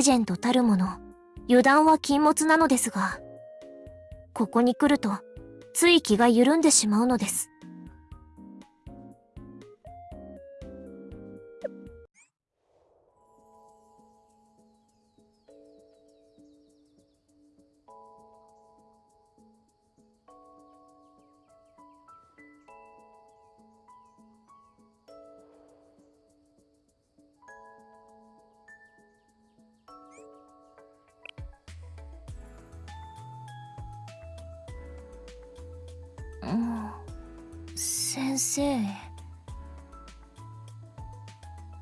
ジェンドたるもの。油断は禁物なのですが。ここに来るとつい気が緩んでしまうのです。先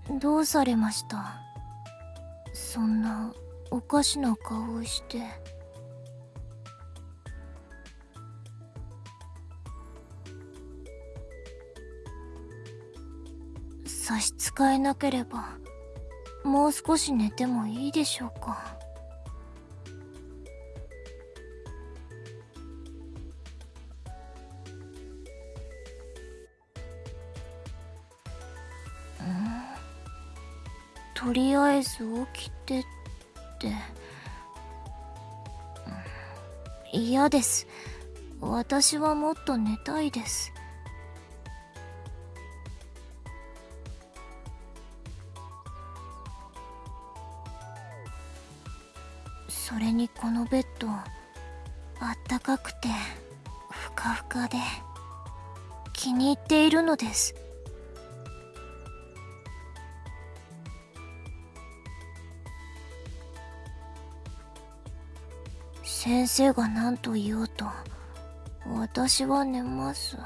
生。どうされました？そんなおかしな顔をして。差し支えなければもう少し寝てもいいでしょうか？とりあえず起きてって。嫌です。私はもっと寝たいです。それにこのベッドあったかくてふかふかで気に入っているのです。先生が何と言おうと私は寝ます。